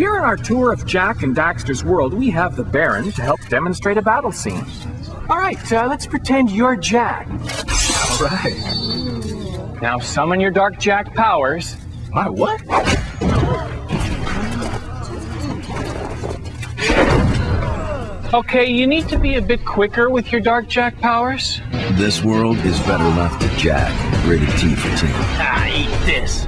Here in our tour of Jak and Daxter's world, we have the Baron to help demonstrate a battle scene. All right, uh, let's pretend you're Jak. All right. Now summon your Dark Jak powers. My what? Okay, you need to be a bit quicker with your Dark Jak powers. This world is better left to Jak. Rated T for team. Ah, eat this.